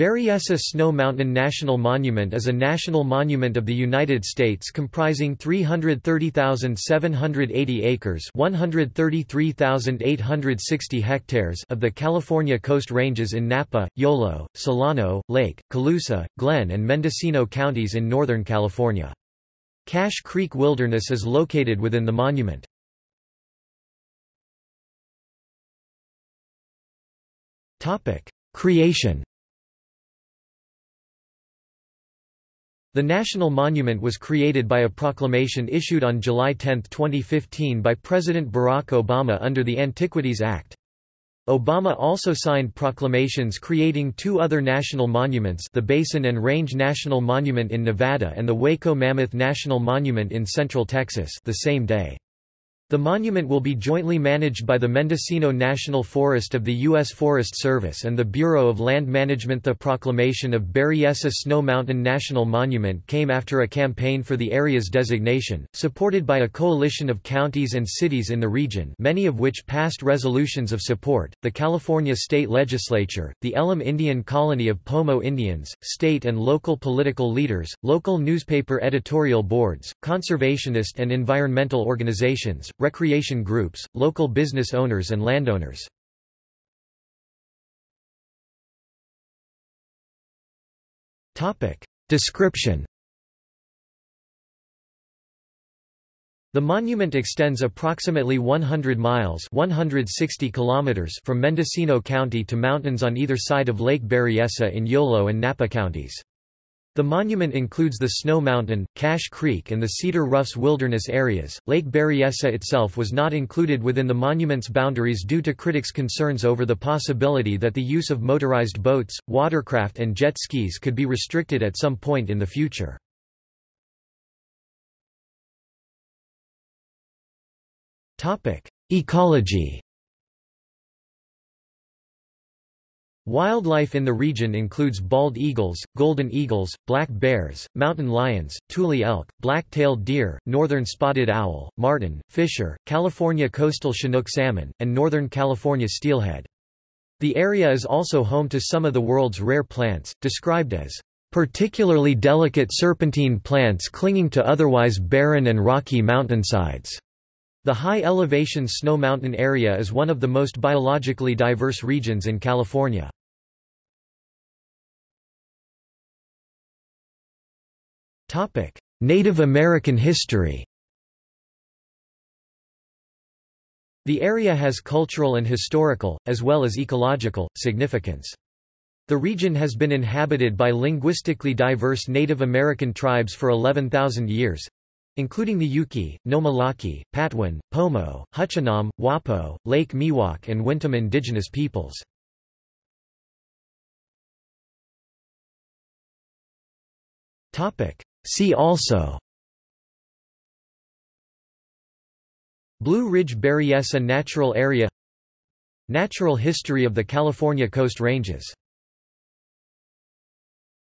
Berryessa Snow Mountain National Monument is a national monument of the United States comprising 330,780 acres 133,860 hectares of the California Coast Ranges in Napa, Yolo, Solano, Lake, Colusa, Glenn and Mendocino counties in Northern California. Cache Creek Wilderness is located within the monument. Creation The National Monument was created by a proclamation issued on July 10, 2015 by President Barack Obama under the Antiquities Act. Obama also signed proclamations creating two other national monuments the Basin and Range National Monument in Nevada and the Waco Mammoth National Monument in Central Texas the same day. The monument will be jointly managed by the Mendocino National Forest of the U.S. Forest Service and the Bureau of Land Management. The proclamation of Berryessa Snow Mountain National Monument came after a campaign for the area's designation, supported by a coalition of counties and cities in the region, many of which passed resolutions of support. The California State Legislature, the Elem Indian Colony of Pomo Indians, state and local political leaders, local newspaper editorial boards, conservationist and environmental organizations, recreation groups, local business owners and landowners. Description The monument extends approximately 100 miles 160 kilometers from Mendocino County to mountains on either side of Lake Berryessa in Yolo and Napa counties. The monument includes the Snow Mountain, Cache Creek and the Cedar Roughs wilderness areas. Lake Berryessa itself was not included within the monument's boundaries due to critics' concerns over the possibility that the use of motorized boats, watercraft and jet skis could be restricted at some point in the future. Ecology Wildlife in the region includes bald eagles, golden eagles, black bears, mountain lions, tule elk, black-tailed deer, northern spotted owl, marten, fisher, California coastal chinook salmon, and northern California steelhead. The area is also home to some of the world's rare plants, described as particularly delicate serpentine plants clinging to otherwise barren and rocky mountainsides. The high-elevation Snow Mountain area is one of the most biologically diverse regions in California. Native American history The area has cultural and historical, as well as ecological, significance. The region has been inhabited by linguistically diverse Native American tribes for 11,000 years, including the Yuki, Nome Laki, Patwin, Pomo, Huchnom, Wappo, Lake Miwok and Wintun indigenous peoples. See also Blue Ridge Berryessa Natural Area Natural history of the California Coast Ranges